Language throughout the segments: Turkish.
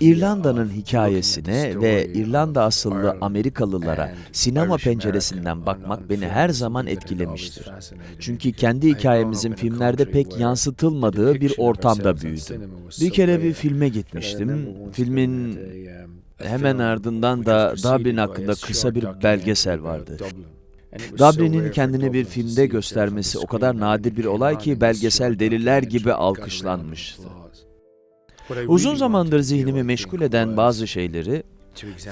İrlanda'nın hikayesine ve İrlanda asıllı Amerikalılara sinema penceresinden bakmak beni her zaman etkilemiştir. Çünkü kendi hikayemizin filmlerde pek yansıtılmadığı bir ortamda büyüdüm. Bir kere bir filme gitmiştim. Filmin hemen ardından da Dublin hakkında kısa bir belgesel vardı. Dublin'in kendini bir filmde göstermesi o kadar nadir bir olay ki belgesel deliler gibi alkışlanmıştı. Uzun zamandır zihnimi meşgul eden bazı şeyleri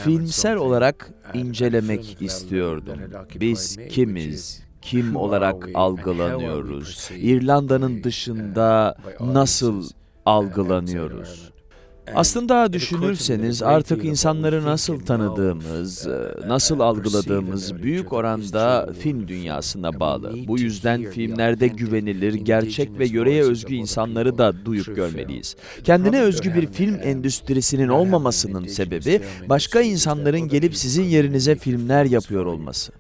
filmsel olarak incelemek istiyordum. Biz kimiz, kim olarak algılanıyoruz, İrlanda'nın dışında nasıl algılanıyoruz? Aslında düşünürseniz artık insanları nasıl tanıdığımız, nasıl algıladığımız büyük oranda film dünyasına bağlı. Bu yüzden filmlerde güvenilir, gerçek ve yöreye özgü insanları da duyup görmeliyiz. Kendine özgü bir film endüstrisinin olmamasının sebebi başka insanların gelip sizin yerinize filmler yapıyor olması.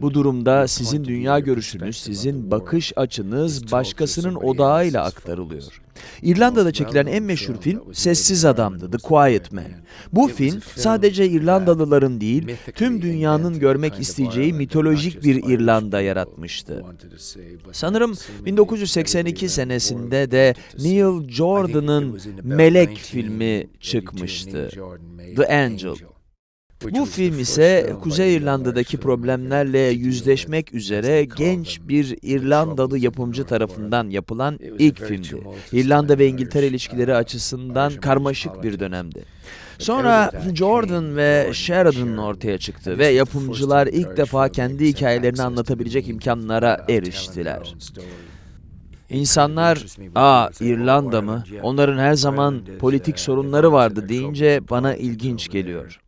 Bu durumda sizin dünya görüşünüz, sizin bakış açınız başkasının odağıyla aktarılıyor. İrlanda'da çekilen en meşhur film Sessiz Adam'dı, The Quiet Man. Bu film sadece İrlandalıların değil, tüm dünyanın görmek isteyeceği mitolojik bir İrlanda yaratmıştı. Sanırım 1982 senesinde de Neil Jordan'ın Melek filmi çıkmıştı, The Angel. Bu film ise Kuzey İrlanda'daki problemlerle yüzleşmek üzere genç bir İrlandalı yapımcı tarafından yapılan ilk filmdi. İrlanda ve İngiltere ilişkileri açısından karmaşık bir dönemdi. Sonra Jordan ve Sheridan ortaya çıktı ve yapımcılar ilk defa kendi hikayelerini anlatabilecek imkanlara eriştiler. İnsanlar, ''Aa İrlanda mı? Onların her zaman politik sorunları vardı.'' deyince bana ilginç geliyor.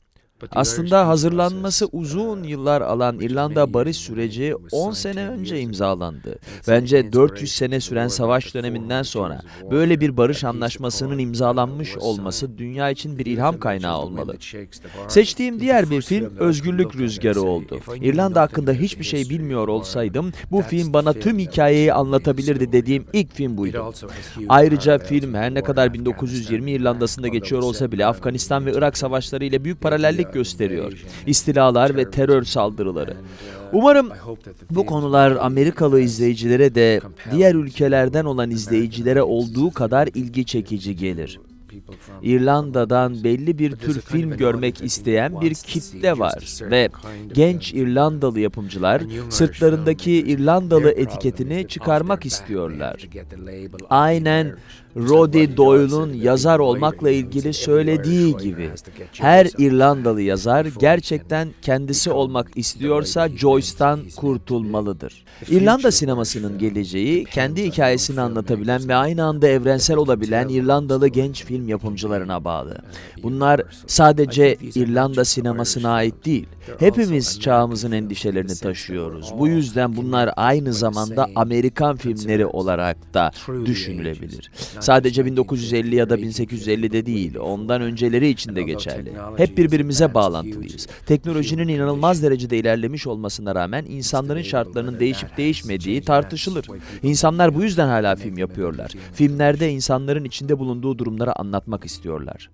Aslında hazırlanması uzun yıllar alan İrlanda barış süreci 10 sene önce imzalandı. Bence 400 sene süren savaş döneminden sonra böyle bir barış anlaşmasının imzalanmış olması dünya için bir ilham kaynağı olmalı. Seçtiğim diğer bir film Özgürlük Rüzgarı oldu. İrlanda hakkında hiçbir şey bilmiyor olsaydım bu film bana tüm hikayeyi anlatabilirdi dediğim ilk film buydu. Ayrıca film her ne kadar 1920 İrlanda'sında geçiyor olsa bile Afganistan ve Irak savaşları ile büyük paralellik gösteriyor. İstilalar ve terör saldırıları. Umarım bu konular Amerikalı izleyicilere de diğer ülkelerden olan izleyicilere olduğu kadar ilgi çekici gelir. İrlanda'dan belli bir tür film görmek isteyen bir kitle var ve genç İrlandalı yapımcılar sırtlarındaki İrlandalı etiketini çıkarmak istiyorlar. Aynen Roddy Doyle'un yazar olmakla ilgili söylediği gibi her İrlandalı yazar gerçekten kendisi olmak istiyorsa Joyce'tan kurtulmalıdır. İrlanda sinemasının geleceği kendi hikayesini anlatabilen ve aynı anda evrensel olabilen İrlandalı genç film yapımcılarına bağlı. Bunlar sadece İrlanda sinemasına ait değil. Hepimiz çağımızın endişelerini taşıyoruz. Bu yüzden bunlar aynı zamanda Amerikan filmleri olarak da düşünülebilir. Sadece 1950 ya da 1850'de değil, ondan önceleri için de geçerli. Hep birbirimize bağlantılıyız. Teknolojinin inanılmaz derecede ilerlemiş olmasına rağmen insanların şartlarının değişip değişmediği tartışılır. İnsanlar bu yüzden hala film yapıyorlar. Filmlerde insanların içinde bulunduğu durumları anlatmak istiyorlar.